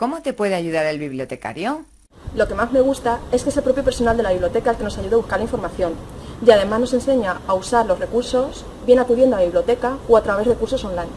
¿Cómo te puede ayudar el bibliotecario? Lo que más me gusta es que es el propio personal de la biblioteca el que nos ayuda a buscar la información y además nos enseña a usar los recursos bien acudiendo a la biblioteca o a través de cursos online.